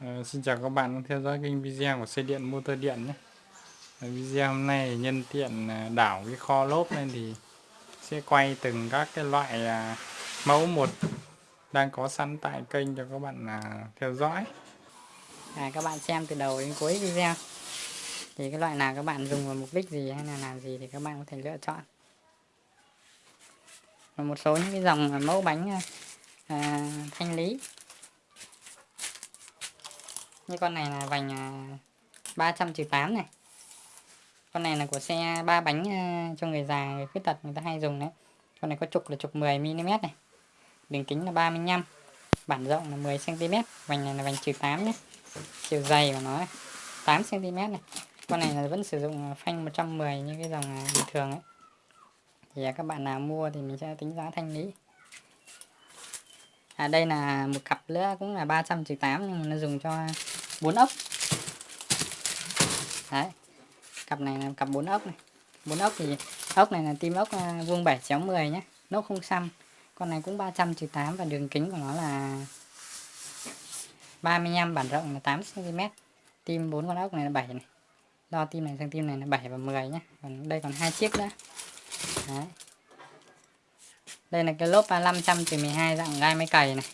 Ờ, xin chào các bạn đang theo dõi kênh video của xe điện motor điện nhé. Ờ, video hôm nay nhân tiện ờ, đảo cái kho lốp lên thì sẽ quay từng các cái loại à, mẫu một đang có sẵn tại kênh cho các bạn à, theo dõi. À, các bạn xem từ đầu đến cuối video. Thì cái loại nào các bạn dùng vào mục đích gì hay là làm gì thì các bạn có thể lựa chọn. Và một số những cái dòng mẫu bánh à, thanh lý như con này là vành 300 trừ 8 này. Con này là của xe ba bánh à, cho người già, người khuyết tật người ta hay dùng đấy. Con này có trục là trục 10 mm này. Đường kính là 35 bản rộng là 10 cm vành này là vành trừ 8 nhé. Chiều dày của nó 8 cm này. Con này là vẫn sử dụng à, phanh 110 như cái dòng à, bình thường ấy. Thì các bạn nào mua thì mình sẽ tính giá thanh lý. À đây là một cặp nữa cũng là 300 trừ 8 nhưng mà nó dùng cho bốn ốc. Đấy, cặp này là cặp bốn ốc này. Bốn ốc thì ốc này là tim ốc à, vuông 7 chéo 10 nhé nốt không xăm. Con này cũng 300 trừ 8 và đường kính của nó là 35 bản rộng là 8 cm tim bốn con ốc này là 7 này. Đo tim này sang tim này là 7 và 10 nhé còn đây còn hai chiếc nữa. Đấy. Đây là cái lốp 500 trừ 12 dạng gai máy cày này.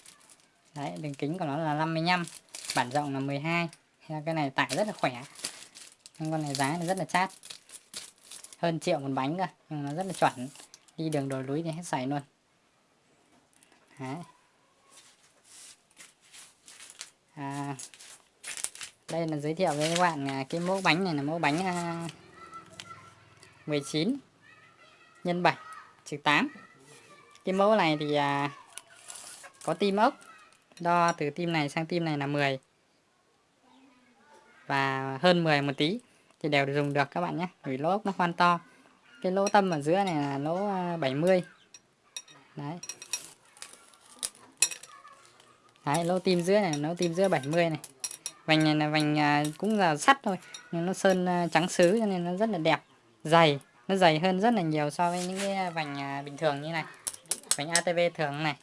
Đấy, đường kính của nó là 55 bản rộng là 12 cái này tải rất là khỏe. Nhưng con này giá là rất là chát. Hơn triệu một bánh cơ nhưng nó rất là chuẩn. Đi đường đồi núi thì hết sảy luôn. Đấy. À, đây là giới thiệu với các bạn à, cái mẫu bánh này là mẫu bánh à, 19 nhân 7 trừ 8 cái mẫu này thì à, có tim ốc đo từ tim này sang tim này là 10 và hơn 10 một tí thì đều dùng được các bạn nhé. Vì lỗ ốc nó khoan to. Cái lỗ tâm ở giữa này là lỗ à, 70 đấy. Đấy lỗ tim giữa này lỗ tim giữa 70 này. Vành này là vành à, cũng là sắt thôi nhưng nó sơn à, trắng sứ cho nên nó rất là đẹp. Dày nó dày hơn rất là nhiều so với những cái à, vành à, bình thường như này. Vành ATV thường này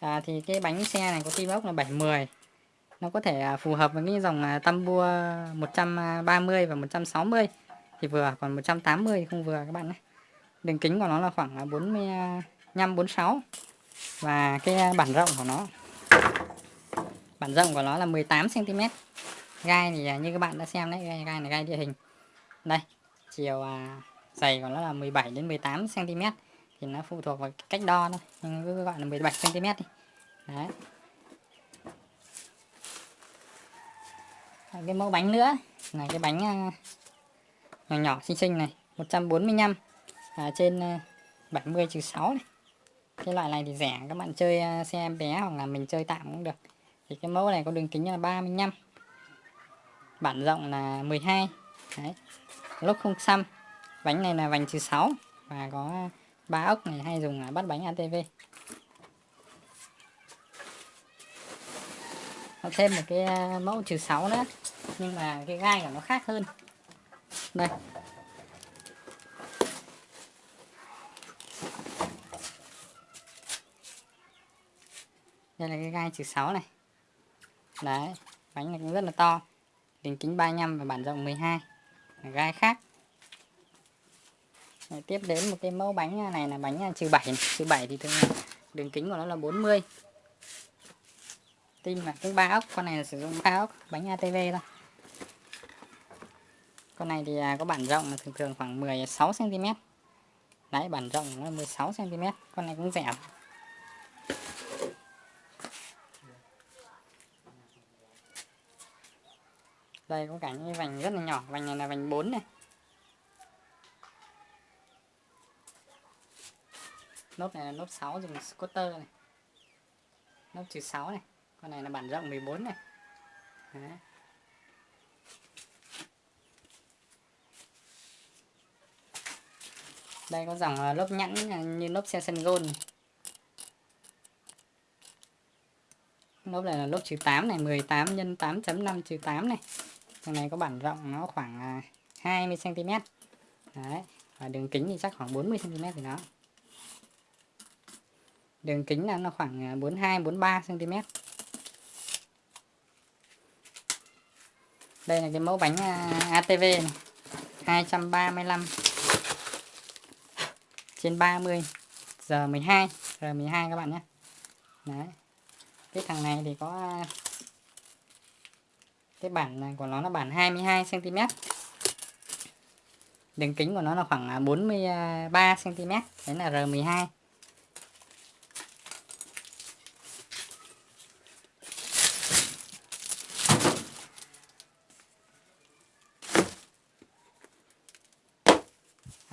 à, thì cái bánh xe này có tim ốc là 70 nó có thể à, phù hợp với cái dòng à, Tambua 130 và 160 thì vừa còn 180 thì không vừa các bạn nhé. Đường kính của nó là khoảng à, 45 46 và cái bản rộng của nó bản rộng của nó là 18 cm gai thì như các bạn đã xem đấy gai, gai này gai địa hình. Đây chiều dày của nó là 17 đến 18 cm thì nó phụ thuộc vào cách đo thôi. Nhưng cứ gọi là 17 cm đi. Đấy. Cái mẫu bánh nữa. Là cái bánh à, nhỏ nhỏ xinh xinh này 145 à, trên 70 trừ 6 này. Cái loại này thì rẻ các bạn chơi à, xe em bé hoặc là mình chơi tạm cũng được. Thì cái mẫu này có đường kính là 35 bản rộng là 12 đấy. Lốc không xăm. Bánh này là vành trừ 6 và có ba ốc này hay dùng à, bắt bánh ATV Nó thêm một cái à, mẫu trừ 6 nữa, nhưng mà cái gai của nó khác hơn. Đây. Đây là cái gai trừ 6 này. Đấy, bánh này cũng rất là to. Đường kính 35 và bản rộng 12 gai khác. Đấy, tiếp đến một cái mẫu bánh này là bánh trừ 7 trừ 7 thì thường đường kính của nó là 40 tim là cũng ba ốc con này là sử dụng ba ốc bánh ATV thôi. Con này thì à, có bản rộng là thường thường khoảng 16 cm đấy bản rộng nó 16 cm con này cũng rẻ. Đây có cả những vành rất là nhỏ. Vành này là vành 4 này. Nốt này là nốt 6 dùng scooter này. Nốt trừ 6 này. Con này là bản rộng 14 này. Đấy. đây có dòng ờ, lốp nhẵn à, như lốp xe sân gôn lốp này là lốp trừ 8 này 18 x 8.5 trừ 8 này. Thằng này có bản rộng, nó khoảng à, 20 cm Đấy. và đường kính thì chắc khoảng 40 cm thì nó đường kính là nó khoảng à, 42 43 cm. Đây là cái mẫu bánh à, ATV này. 235 trên 30 giờ 12 giờ 12 các bạn nhé. Đấy. Cái thằng này thì có à, cái bản của nó là bản 22 cm. Đường kính của nó là khoảng 43 cm. Đấy là R12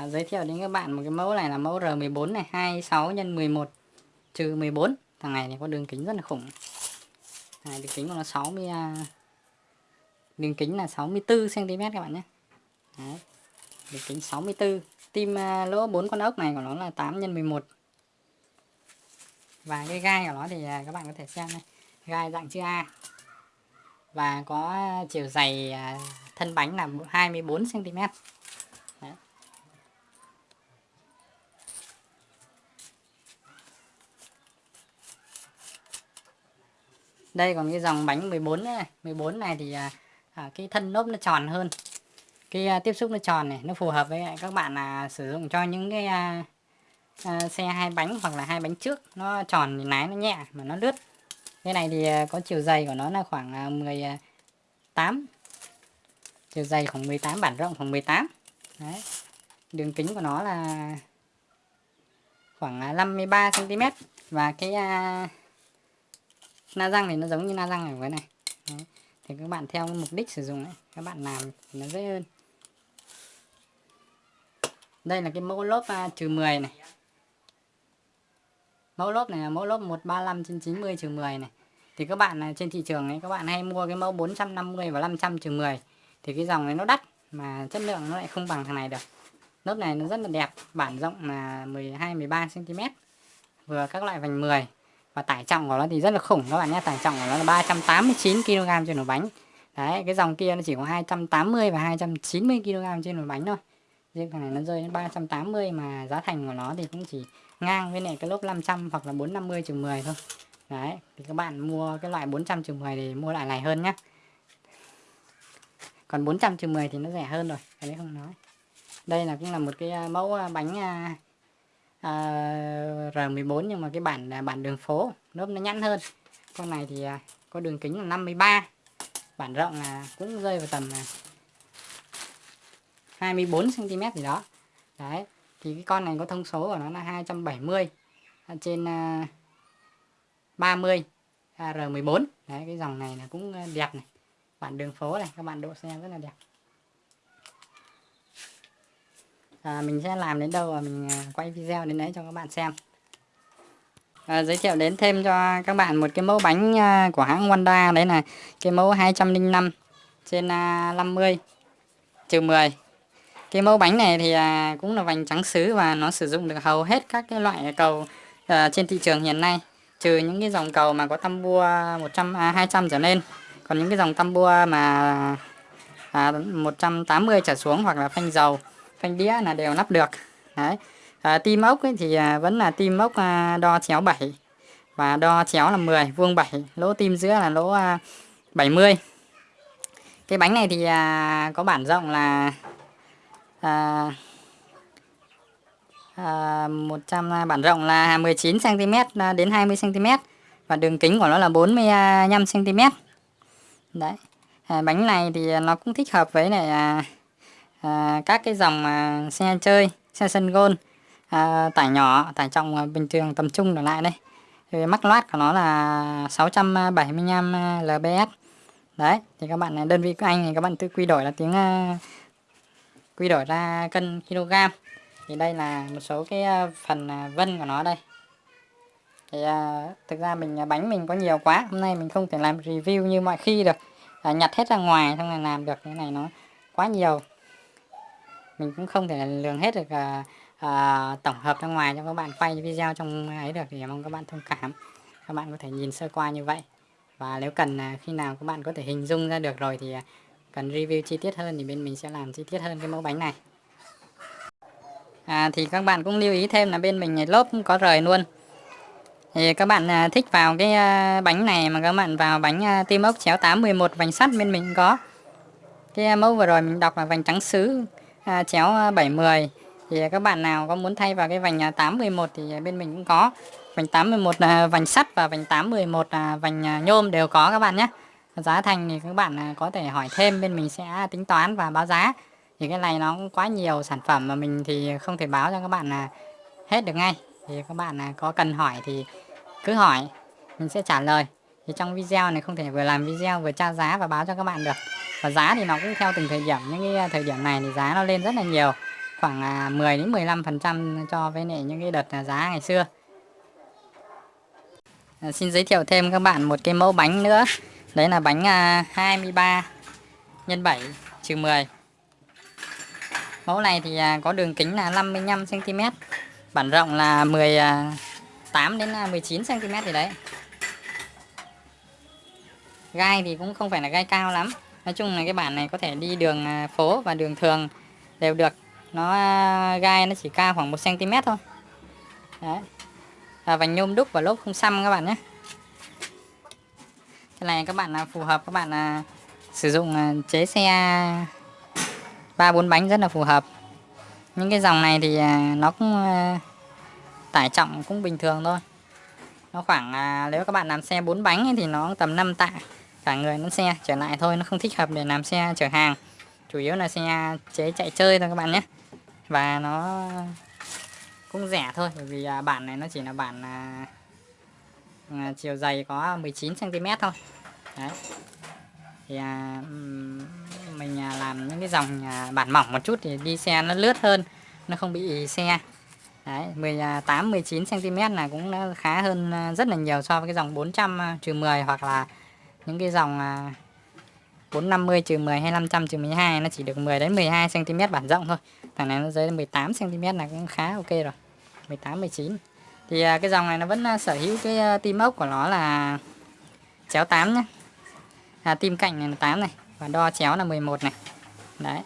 à, giới thiệu đến các bạn một cái mẫu này là mẫu R14 này 26 x 11 trừ 14 thằng này thì có đường kính rất là khủng. Này, đường kính của nó 60 à, đường kính là 64 cm các bạn nhé. Đấy. đường kính 64 tim à, lỗ 4 con ốc này của nó là 8 x 11 và cái gai của nó thì à, các bạn có thể xem này gai dạng chữ A. Và có chiều dày thân bánh là 24 cm đây còn cái dòng bánh 14 này 14 này thì à, à cái thân lốp nó tròn hơn. Cái à, tiếp xúc nó tròn này nó phù hợp với các bạn là sử dụng cho những cái à, à, xe hai bánh hoặc là hai bánh trước. Nó tròn thì lái nó nhẹ mà nó lướt. Cái này thì à, có chiều dày của nó là khoảng à, 18 à, chiều dày khoảng 18 bản rộng khoảng 18 đấy. Đường kính của nó là khoảng à, 53 cm và cái à, na răng thì nó giống như na răng ở cái này. Đấy. thì các bạn theo mục đích sử dụng ấy, các bạn làm thì nó dễ hơn. Đây là cái mẫu lốp uh, trừ 10 này. Mẫu lốp này là mẫu lốp 135 trên 90 trừ 10 này. Thì các bạn à, trên thị trường ấy các bạn hay mua cái mẫu 450 và 500 trừ 10 thì cái dòng này nó đắt mà chất lượng nó lại không bằng thằng này được. Lốp này nó rất là đẹp bản rộng là 12 13 cm vừa các loại vành 10 và tải trọng của nó thì rất là khủng các bạn nhé. Tải trọng của nó là 389 kg trên một bánh. Đấy, cái dòng kia nó chỉ có 280 và 290 kg trên một bánh thôi. Riêng thằng này nó rơi đến 380 mà giá thành của nó thì cũng chỉ ngang với này cái lốp 500 hoặc là 450 trừ 10 thôi. Đấy, thì các bạn mua cái loại 400 trừ 10 thì mua loại này hơn nhá. Còn 400 trừ 10 thì nó rẻ hơn rồi cái đấy không nói. Đây là cũng là một cái à, mẫu à, bánh à, Ờ, à, R14 nhưng mà cái bản à, bản đường phố lớp nó nhẵn hơn. Con này thì à, có đường kính là 53 bản rộng là cũng rơi vào tầm à, 24 cm gì đó. Đấy thì cái con này có thông số của nó là 270 trên à, 30 à, R14 đấy cái dòng này là cũng à, đẹp này. Bản đường phố này các bạn độ xe rất là đẹp. À, mình sẽ làm đến đâu và mình ờ, quay video đến đấy cho các bạn xem. À, giới thiệu đến thêm cho các bạn một cái mẫu bánh của hãng Wanda đấy là cái mẫu 205 trên 50 trừ 10 cái mẫu bánh này thì cũng là vành trắng sứ và nó sử dụng được hầu hết các cái loại cầu trên thị trường hiện nay. Trừ những cái dòng cầu mà có tăm bua 100 à, 200 trở lên. Còn những cái dòng tăm bua mà à, 180 trở xuống hoặc là phanh dầu phanh đĩa là đều lắp được. Đấy. À, tim ốc ấy thì à, vẫn là tim ốc à, đo chéo 7 và đo chéo là 10 vuông 7 lỗ tim giữa là lỗ à, 70 cái bánh này thì à, có bản rộng là à, à, 100 à, bản rộng là 19 cm à, đến 20 cm và đường kính của nó là 45 cm đấy. À, bánh này thì à, nó cũng thích hợp với này à, à, các cái dòng à, xe chơi xe sân gôn à, tải nhỏ tải trọng à, bình thường tầm trung trở lại đây. Thì mắc loát của nó là 675 à, lbs. Đấy thì các bạn à, đơn vị của anh thì các bạn tự quy đổi là tiếng à, quy đổi ra cân kg thì đây là một số cái phần vân của nó đây. Thì thực ra mình bánh mình có nhiều quá hôm nay mình không thể làm review như mọi khi được. À, nhặt hết ra ngoài xong là làm được cái này nó quá nhiều mình cũng không thể lường hết được à, à, tổng hợp ra ngoài cho các bạn quay video trong ấy được thì mong các bạn thông cảm. Các bạn có thể nhìn sơ qua như vậy. Và nếu cần à, khi nào các bạn có thể hình dung ra được rồi thì à, cần review chi tiết hơn thì bên mình sẽ làm chi tiết hơn cái mẫu bánh này. À, thì các bạn cũng lưu ý thêm là bên mình lốp có rời luôn. Thì các bạn à, thích vào cái à, bánh này mà các bạn vào bánh à, tim ốc chéo 811 vành sắt bên mình có. Cái à, mẫu vừa rồi mình đọc là vành trắng sứ à, chéo à, 70 thì à, các bạn nào có muốn thay vào cái vành à, 811 thì bên mình cũng có. Vành 811 là vành sắt và vành 811 là vành nhôm đều có các bạn nhé. Giá thành thì các bạn có thể hỏi thêm bên mình sẽ tính toán và báo giá. Thì cái này nó cũng quá nhiều sản phẩm mà mình thì không thể báo cho các bạn là hết được ngay. Thì các bạn có cần hỏi thì cứ hỏi mình sẽ trả lời thì trong video này không thể vừa làm video vừa tra giá và báo cho các bạn được. Và giá thì nó cũng theo từng thời điểm. Những cái à, thời điểm này thì giá nó lên rất là nhiều. Khoảng à, 10 đến 15 phần trăm cho với lại những cái đợt à, giá ngày xưa. À, xin giới thiệu thêm các bạn một cái mẫu bánh nữa. Đấy là bánh 23 nhân 7 trừ 10 mẫu này thì có đường kính là 55 cm bản rộng là 18 đến 19 cm gì đấy gai thì cũng không phải là gai cao lắm. Nói chung là cái bản này có thể đi đường à, phố và đường thường đều được. Nó à, gai nó chỉ cao khoảng 1 cm thôi. Đấy. Và vành nhôm đúc và lốp không xăm các bạn nhé. Cái này các bạn là phù hợp, các bạn là sử dụng à, chế xe ba bốn bánh rất là phù hợp. Những cái dòng này thì nó cũng tải trọng cũng bình thường thôi. Nó khoảng nếu các bạn làm xe bốn bánh thì nó tầm 5 tạ cả người lẫn xe trở lại thôi nó không thích hợp để làm xe chở hàng. Chủ yếu là xe chế chạy chơi thôi các bạn nhé. Và nó cũng rẻ thôi bởi vì à, bản này nó chỉ là bản à, à chiều dày có 19 cm thôi. Đấy. Thì à, mình à, làm những cái dòng à, bản mỏng một chút thì đi xe nó lướt hơn nó không bị xe. Đấy 18 19 cm là cũng khá hơn à, rất là nhiều so với cái dòng 400 trừ 10 hoặc là những cái dòng à, 450 trừ 10 hay 500 trừ 12 nó chỉ được 10 đến 12 cm bản rộng thôi. Thằng này nó dưới 18 cm là cũng khá ok rồi. 18 19. Thì à, cái dòng này nó vẫn à, sở hữu cái à, tim ốc của nó là chéo 8 nhá. À, tim cạnh này là 8 này và đo chéo là 11 này. Đấy.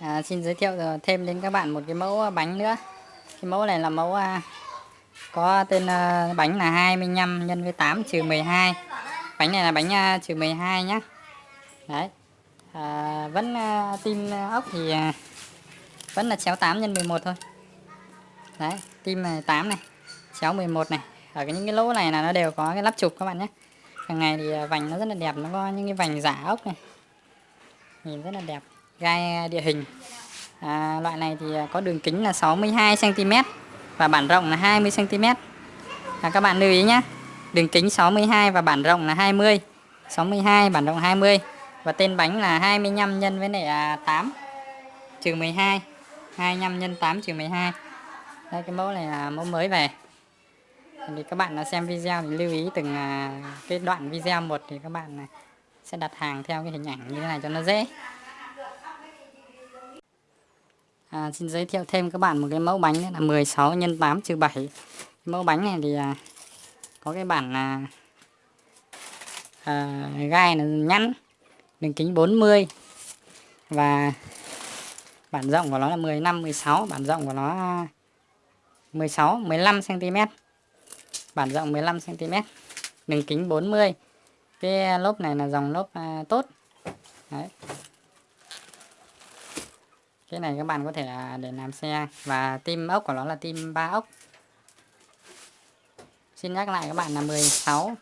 À, xin giới thiệu à, thêm đến các bạn một cái mẫu bánh nữa cái mẫu này là mẫu à, có tên à, bánh là 25 nhân với 8 trừ 12 bánh này là bánh à, trừ 12 nhá. Đấy. À, vẫn à, tim ốc thì à, vẫn là chéo 8 nhân 11 thôi. Đấy tim này 8 này chéo 11 này. Ở cái những cái lỗ này là nó đều có cái lắp chụp các bạn nhé hàng ngày thì à, vành nó rất là đẹp nó có những cái vành giả ốc này. Nhìn rất là đẹp gai địa hình à, loại này thì à, có đường kính là 62 cm và bản rộng là 20 cm à, các bạn lưu ý nhé đường kính 62 và bản rộng là 20 62 bản rộng 20 và tên bánh là 25 nhân với lại à, 8 trừ 12 25 nhân 8 trừ 12 đây cái mẫu này là mẫu mới về. Thì các bạn xem video thì lưu ý từng à, cái đoạn video một thì các bạn sẽ đặt hàng theo cái hình ảnh như thế này cho nó dễ à, xin giới thiệu thêm các bạn một cái mẫu bánh là 16 x 8 trừ 7 mẫu bánh này thì à, có cái bản à, à, gai là nhẵn đường kính 40 và bản rộng của nó là 15 16 bản rộng của nó 16 15 cm bản rộng 15 cm đường kính 40 cái lốp này là dòng lốp à, tốt. Đấy cái này các bạn có thể là để làm xe. Và tim ốc của nó là tim 3 ốc. Xin nhắc lại các bạn là 16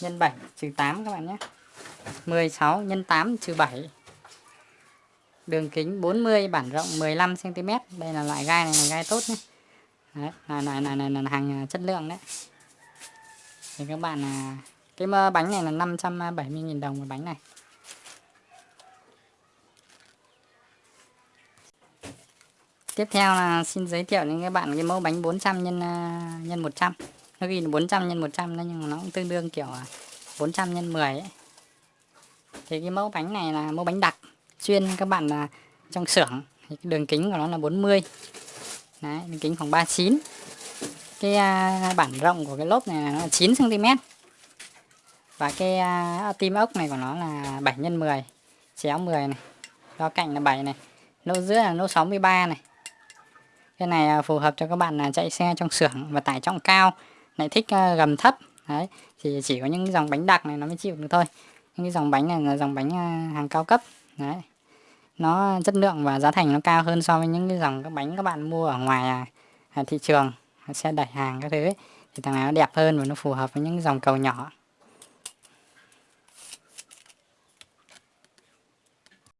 nhân 7 trừ 8 các bạn nhé. 16 nhân 8 trừ 7 đường kính 40 bản rộng 15 cm đây là loại gai này là gai tốt nhé. Đấy, là, là, là, là, là hàng chất lượng đấy. Thì các bạn là cái bánh này là 570.000 đồng một bánh này. Tiếp theo là xin giới thiệu đến các bạn cái mẫu bánh 400 nhân à, nhân 100. Nó ghi là 400 nhân 100 đấy nhưng mà nó cũng tương đương kiểu à, 400 nhân 10 ấy. Thì cái mẫu bánh này là mẫu bánh đặc chuyên các bạn là trong xưởng thì cái đường kính của nó là 40. Đấy, đường kính khoảng 39. Cái uh, bản rộng của cái lốp này là 9 cm. Và cái uh, tim ốc này của nó là 7 x 10, chéo 10 này. Đo cạnh là 7 này. Lỗ giữa là lỗ 63 này cái này à, phù hợp cho các bạn là chạy xe trong xưởng và tải trọng cao, lại thích à, gầm thấp. Đấy, thì chỉ có những dòng bánh đặc này nó mới chịu được thôi. Những cái dòng bánh này là dòng bánh à, hàng cao cấp. Đấy, nó chất lượng và giá thành nó cao hơn so với những cái dòng các bánh các bạn mua ở ngoài thị trường, xe đẩy hàng các thứ ấy. thì thằng này nó đẹp hơn và nó phù hợp với những dòng cầu nhỏ.